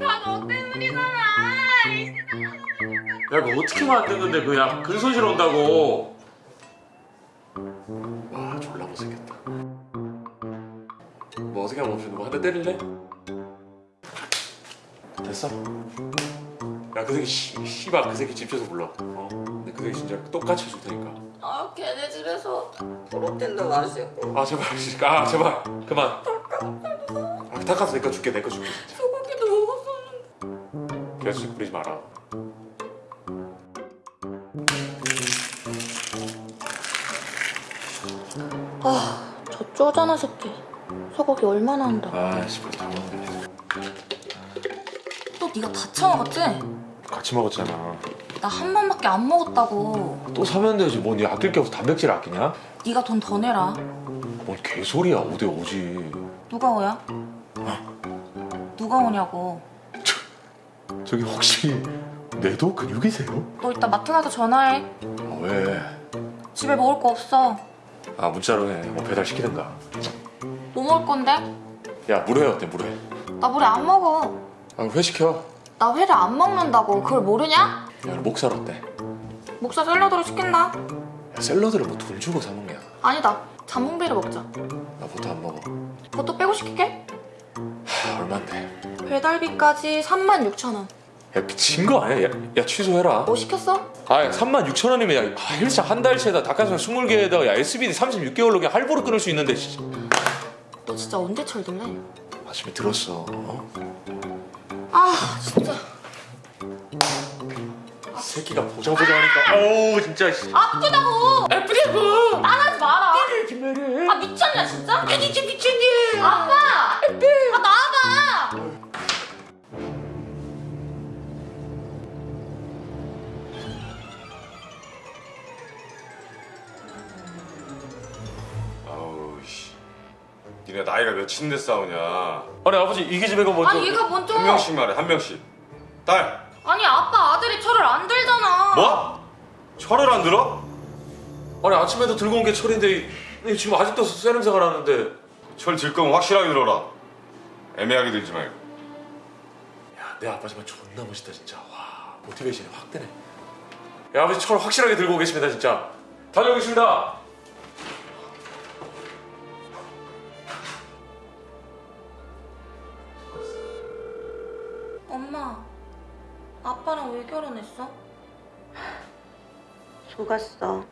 다 너 때문이잖아. 야 이거 어떻게 만드는데 그야 근손실 온다고. 와 졸라 못생겼다. 뭐 어떻게 하면 없이 누가 한대 때릴래? 됐어? 야 그 새끼 씨, 씨발 그 새끼 집 쳐서 불러. 어? 근데 그 새끼 진짜 똑같이 해줄 테니까. 아 걔네 집에서 프로틴도 마시고 아 제발 아 제발. 그만. 아 내거 줄게 내 거 줄게 진짜 계속 부리지 마라 저 쪼잔한 새끼. 소고기 얼마나 한다. 아씨 벌써 또 네가 다 처먹었지? 같이 먹었잖아 나 한 번밖에 안 먹었다고. 또 사면 되지 뭐니 아낄 게 없어 단백질 아끼냐? 네가 돈 더 내라. 뭔 개소리야 5대 5지 누가 오야? 누가 오냐고. 저기 혹시 내도 근육이세요? 너 이따 마트 가서 전화해. 아, 왜? 집에 먹을 거 없어. 아 문자로 해뭐 배달 시키든가 뭐 먹을 건데? 야 물회 어때 물회? 나 물에 안 먹어. 아회 시켜 나 회를 안 먹는다고. 그걸 모르냐? 야 목살 어때? 목살 샐러드로 시킨다. 야 샐러드를 뭐 돈 주고 사 먹냐 아니다. 잠봉비를 먹자. 나 보통 안 먹어 그것도 빼고 시킬게. 하, 얼만데? 배달비까지 36,000원. 야 미친 거 아니야? 야, 야 취소해라 뭐 시켰어? 아 3만 6천 원이면 야 아, 헬스장 한 달치에다 닭가슴살 20개에다가 야 SBD 36개월로 그냥 할부로 끊을 수 있는데 씨. 너 진짜 언제 철들래? 아침에 들었어 어? 아 진짜 새끼가 보자 보자 하니까 어우 진짜 씨. 아프다고 아프다고 니네 나이가 몇인데 싸우냐? 아니 아버지 이게 집에 가 먼저 아니 얘가 먼저 한 명씩 말해 한 명씩. 딸. 아니 아빠 아들이 철을 안 들잖아 뭐? 철을 안 들어? 아니 아침에도 들고 온 게 철인데 이- 지금 아직도 쇠 냄새가 나는데 철 들 거면 확실하게 들어라. 애매하게 들지 말고. 야 내 아빠지만 존나 멋있다 진짜 와 모티베이션이 확 되네 야 아버지 철 확실하게 들고 오겠습니다 진짜 다녀오겠습니다 엄마 아빠랑 왜 결혼했어? 속았어.